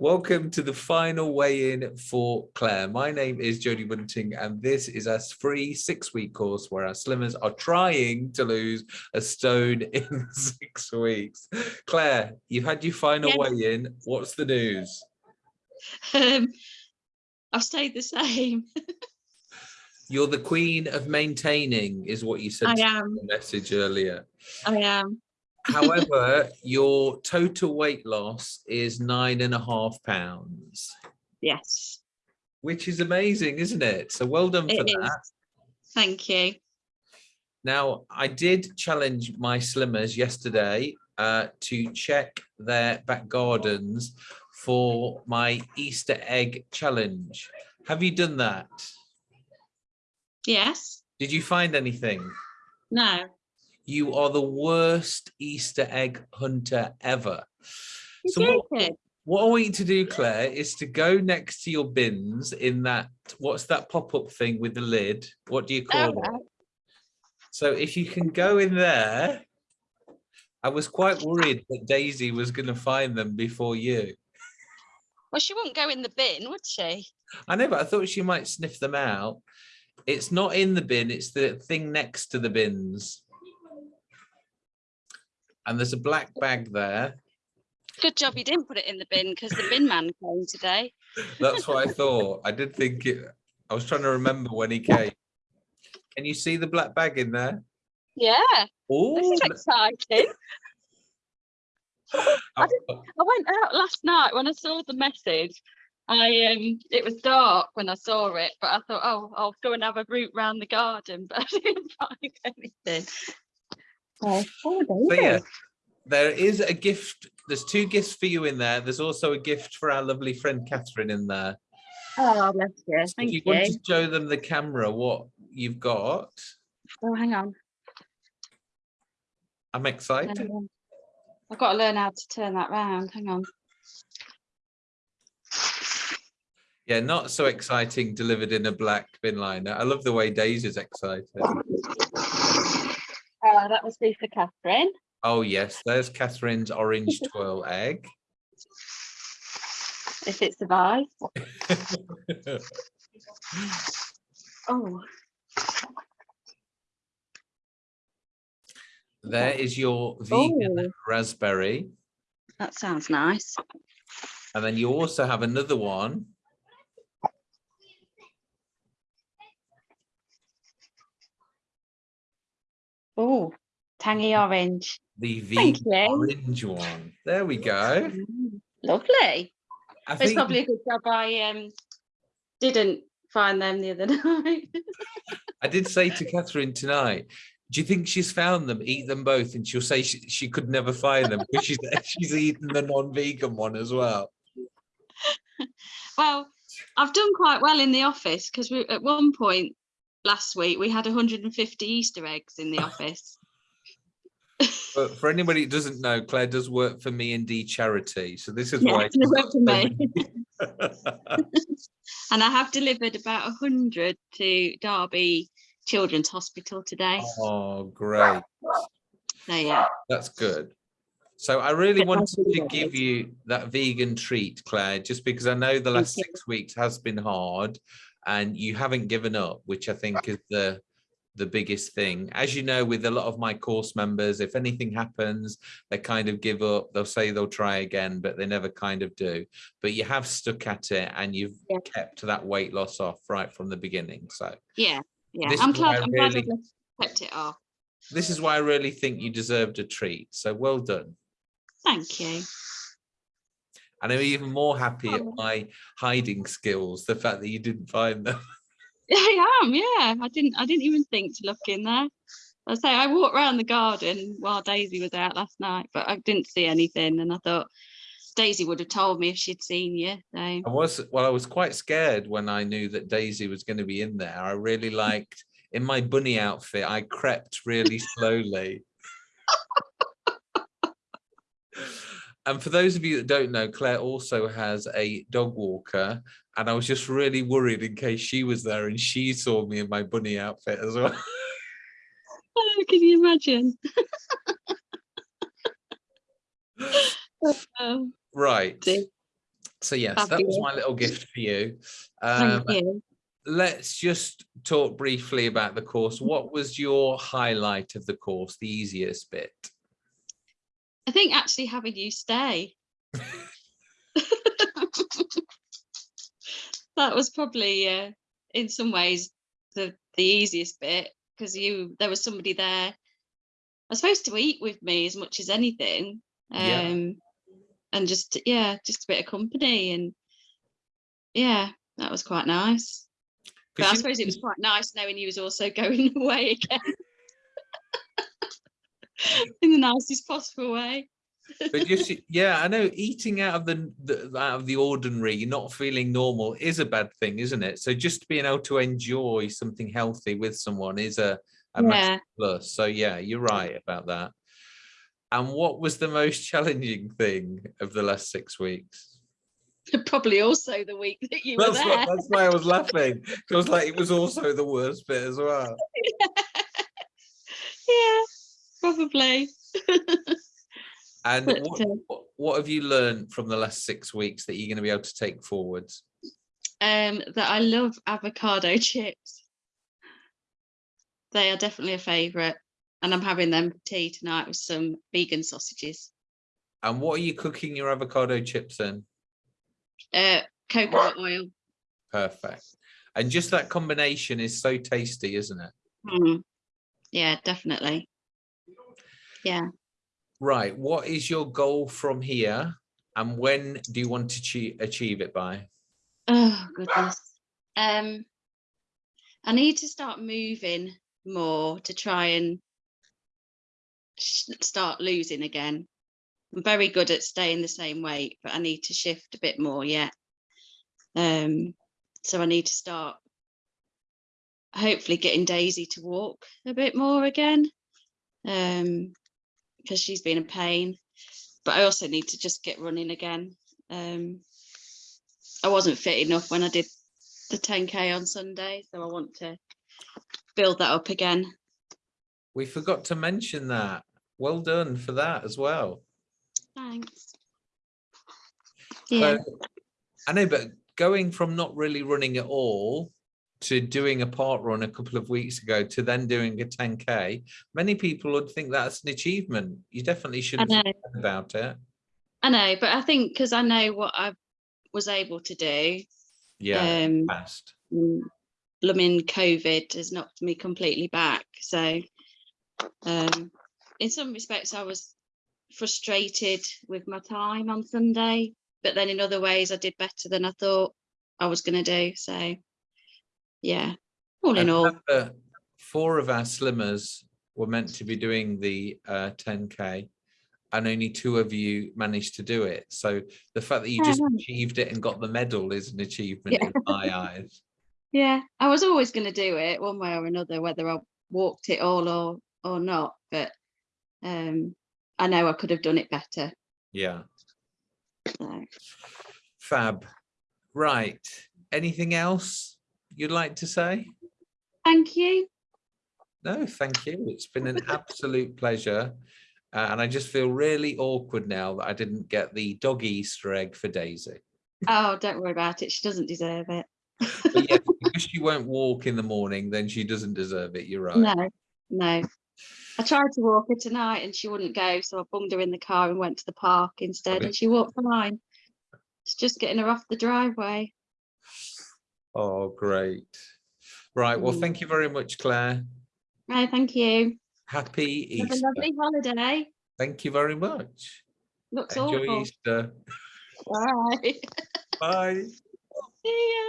Welcome to the final weigh-in for Claire. My name is Jodie Bunting and this is a free six-week course where our slimmers are trying to lose a stone in six weeks. Claire, you've had your final weigh-in. What's the news? Um, I've stayed the same. You're the queen of maintaining is what you said I am. the message earlier. I am. However, your total weight loss is nine and a half pounds. Yes. Which is amazing, isn't it? So well done for that. Thank you. Now, I did challenge my slimmers yesterday uh, to check their back gardens for my Easter egg challenge. Have you done that? Yes. Did you find anything? No. You are the worst Easter egg hunter ever. so what, what I want you to do, Claire, is to go next to your bins in that, what's that pop-up thing with the lid? What do you call oh, it? So if you can go in there, I was quite worried that Daisy was going to find them before you. Well, she wouldn't go in the bin, would she? I know, but I thought she might sniff them out. It's not in the bin, it's the thing next to the bins and there's a black bag there. Good job you didn't put it in the bin because the bin man came today. That's what I thought. I did think it. I was trying to remember when he came. Can you see the black bag in there? Yeah. Oh, this is exciting. I, did, I went out last night when I saw the message. I um it was dark when I saw it, but I thought, oh, I'll go and have a route round the garden, but I didn't find anything. Oh, oh so yeah, there is a gift. There's two gifts for you in there. There's also a gift for our lovely friend Catherine in there. Oh, bless you. Thank if you. you want to show them the camera what you've got. Oh, hang on. I'm excited. Um, I've got to learn how to turn that round. Hang on. Yeah, not so exciting delivered in a black bin liner. I love the way Daisy's excited. Uh, that must be for Catherine. Oh, yes, there's Catherine's orange twirl egg. If it survives. oh. There is your vegan oh. raspberry. That sounds nice. And then you also have another one Oh, tangy orange. The vegan orange one. There we go. Mm, lovely. I it's probably a good job I um didn't find them the other night. I did say to Catherine tonight, do you think she's found them, eat them both? And she'll say she, she could never find them because she's, she's eaten the non-vegan one as well. Well, I've done quite well in the office because we at one point last week we had 150 Easter eggs in the office. but for anybody who doesn't know, Claire does work for me and D charity. So this is yeah, why work for me. and I have delivered about 100 to Derby Children's Hospital today. Oh, great. So yeah. That's good. So I really wanted to give you that vegan treat, Claire, just because I know the last six weeks has been hard and you haven't given up, which I think is the the biggest thing. As you know, with a lot of my course members, if anything happens, they kind of give up. They'll say they'll try again, but they never kind of do. But you have stuck at it and you've yeah. kept that weight loss off right from the beginning. So yeah, yeah, I'm glad, I'm really, glad I kept it off. This is why I really think you deserved a treat. So well done. Thank you. And I'm even more happy at oh. my hiding skills, the fact that you didn't find them. I am, yeah. I didn't I didn't even think to look in there. I say I walked around the garden while Daisy was out last night, but I didn't see anything. And I thought Daisy would have told me if she'd seen you. So. I was well, I was quite scared when I knew that Daisy was going to be in there. I really liked in my bunny outfit, I crept really slowly. And for those of you that don't know, Claire also has a dog walker, and I was just really worried in case she was there and she saw me in my bunny outfit as well. Oh, can you imagine? Oh, Right. dear. So yes, that was my little gift for you. Thank Um, you. let's just talk briefly about the course. What was your highlight of the course, the easiest bit? I think actually having you stay. that was probably uh, in some ways the the easiest bit because you there was somebody there. I was supposed to eat with me as much as anything. Um Yeah. and just yeah, just a bit of company and yeah, that was quite nice. but I suppose it was quite nice knowing you was also going away again. in the nicest possible way. but just yeah i know eating out of the, the out of the ordinary not feeling normal is a bad thing isn't it so just being able to enjoy something healthy with someone is a, a massive Yeah. plus so yeah you're right about that and what was the most challenging thing of the last six weeks Probably also the week that you were that's, there. what, that's why i was laughing. Because like it was also the worst bit as well yeah, probably. and But, what, uh, what, have you learned from the last six weeks that you're going to be able to take forwards Um, that I love avocado chips. They are definitely a favourite, and I'm having them for tea tonight with some vegan sausages. and what are you cooking your avocado chips in Uh, coconut oil. Perfect. And just that combination is so tasty, isn't it? Mm. Yeah, definitely. Yeah. Right. What is your goal from here? And when do you want to achie- achieve it by? Oh goodness. Um, I need to start moving more to try and start losing again. I'm very good at staying the same weight, but I need to shift a bit more yet. Um, so I need to start hopefully getting Daisy to walk a bit more again. Um, because she's been a pain. But I also need to just get running again. Um, I wasn't fit enough when I did the 10k on Sunday, so I want to build that up again. We forgot to mention that. Well done for that as well. Thanks. Yeah, So, I know, but going from not really running at all to doing a parkrun a couple of weeks ago to then doing a 10k, many people would think that's an achievement. You definitely should I have know, about it. I know, but I think because I know what I was able to do, Yeah, um, fast. mm, blooming COVID has knocked me completely back. So, um, in some respects, I was frustrated with my time on Sunday, but then in other ways, I did better than I thought I was going to do. So, yeah, all in all, four of our slimmers were meant to be doing the uh, 10k and only two of you managed to do it. So the fact that you just achieved it and got the medal is an achievement Yeah. in my eyes. yeah, I was always going to do it one way or another, whether I walked it all or or not. But um, I know I could have done it better. Yeah, So. fab. Right. Anything else you'd like to say? Thank you. No, thank you. It's been an absolute pleasure. Uh, and I just feel really awkward now that I didn't get the dog Easter egg for Daisy. Oh, don't worry about it. She doesn't deserve it. Yes, because she won't walk in the morning, then she doesn't deserve it. You're right. No, no. I tried to walk her tonight and she wouldn't go, so I bunged her in the car and went to the park instead, Okay. and she walked fine. It's just getting her off the driveway. Oh, great. Right. Well, Mm. thank you very much, Claire. No, thank you. Happy Easter. Have a lovely holiday. Thank you very much. Looks Enjoy awful. Easter. Right. Bye. See ya.